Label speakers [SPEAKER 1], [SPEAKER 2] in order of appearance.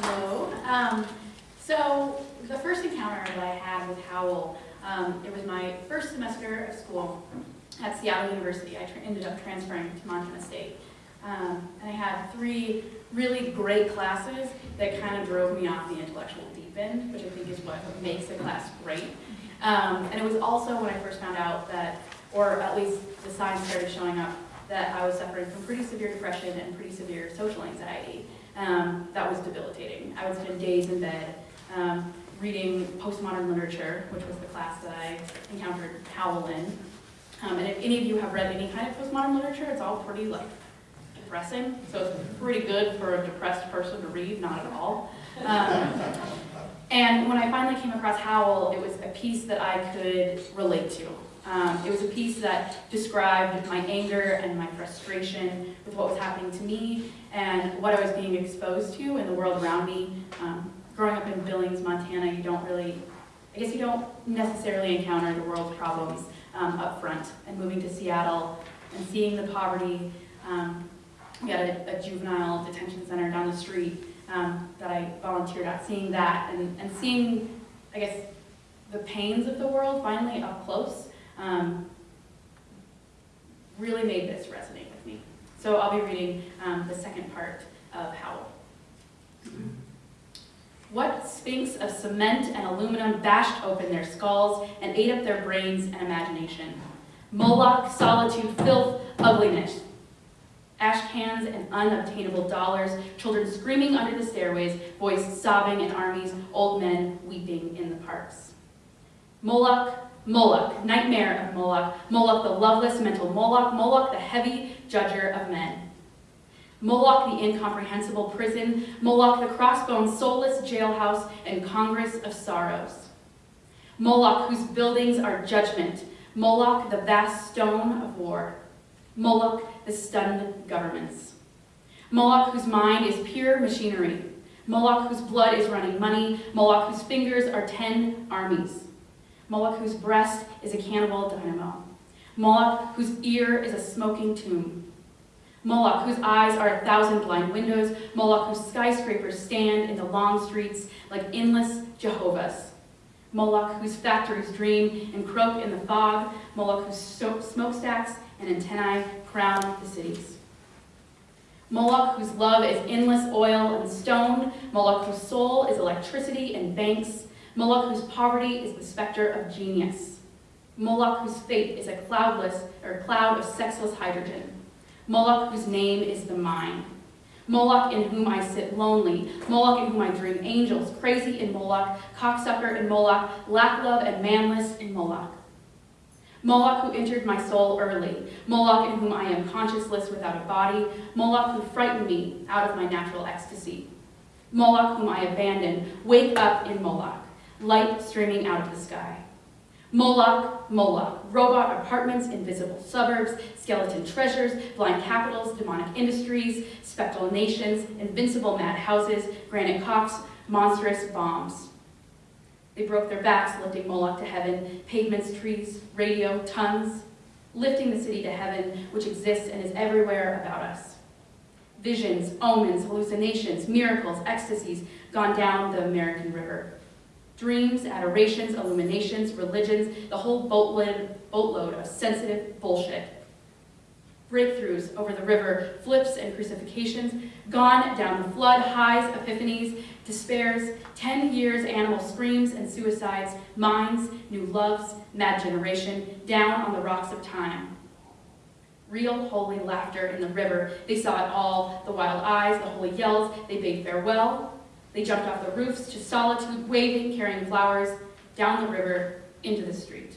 [SPEAKER 1] Hello. Um, so the first encounter that I had with Howl, um, it was my first semester of school at Seattle University. I ended up transferring to Montana State. Um, and I had three really great classes that kind of drove me off the intellectual deep end, which I think is what makes a class great. Um, and it was also when I first found out that, or at least the signs started showing up, that I was suffering from pretty severe depression and pretty severe social anxiety. Um, that was debilitating. I would spend days in bed um, reading postmodern literature, which was the class that I encountered Howl in. Um, and if any of you have read any kind of postmodern literature, it's all pretty like depressing. So it's pretty good for a depressed person to read, not at all. And when I finally came across Howl, it was a piece that I could relate to. Um, it was a piece that described my anger and my frustration with what was happening to me and what I was being exposed to in the world around me. Um, growing up in Billings, Montana, you don't really, I guess you don't necessarily encounter the world's problems um, up front. And moving to Seattle and seeing the poverty, um, we had a, a, juvenile detention center down the street um, that I volunteered at, seeing that and, and seeing, I guess, the pains of the world finally up close um, really made this resonate with me. So I'll be reading um, the second part of Howl. What sphinx of cement and aluminum bashed open their skulls and ate up their brains and imagination? Moloch, solitude, filth, ugliness. Ash cans and unobtainable dollars, children screaming under the stairways, boys sobbing in armies, old men weeping in the parks. Moloch, Moloch, nightmare of Moloch, Moloch the loveless mental Moloch, Moloch the heavy judger of men. Moloch the incomprehensible prison, Moloch the crossbone soulless jailhouse and congress of sorrows. Moloch whose buildings are judgment, Moloch the vast stone of war. Moloch the stunned governments. Moloch whose mind is pure machinery. Moloch whose blood is running money. Moloch whose fingers are ten armies. Moloch whose breast is a cannibal dynamo. Moloch whose ear is a smoking tomb. Moloch whose eyes are a thousand blind windows. Moloch whose skyscrapers stand in the long streets like endless Jehovahs. Moloch whose factories dream and croak in the fog. Moloch whose smokestacks and antennae crown the cities. Moloch whose love is endless oil and stone. Moloch whose soul is electricity and banks. Moloch whose poverty is the specter of genius. Moloch whose fate is a cloudless or cloud of sexless hydrogen. Moloch whose name is the mind. Moloch in whom I sit lonely. Moloch in whom I dream angels. Crazy in Moloch. Cocksucker in Moloch. Lack love and manless in Moloch. Moloch who entered my soul early. Moloch in whom I am conscienceless without a body. Moloch who frightened me out of my natural ecstasy. Moloch whom I abandoned. Wake up in Moloch light streaming out of the sky. Moloch, Moloch, robot apartments, invisible suburbs, skeleton treasures, blind capitals, demonic industries, spectral nations, invincible mad houses, granite cocks, monstrous bombs. They broke their backs lifting Moloch to heaven, pavements, trees, radio, tons, lifting the city to heaven, which exists and is everywhere about us. Visions, omens, hallucinations, miracles, ecstasies gone down the American River dreams, adorations, illuminations, religions, the whole boatload, boatload of sensitive bullshit. Breakthroughs over the river, flips and crucifixions, gone down the flood, highs, epiphanies, despairs, 10 years animal screams and suicides, minds, new loves, mad generation, down on the rocks of time. Real holy laughter in the river, they saw it all, the wild eyes, the holy yells, they bade farewell, they jumped off the roofs to solitude, waving, carrying flowers, down the river, into the street.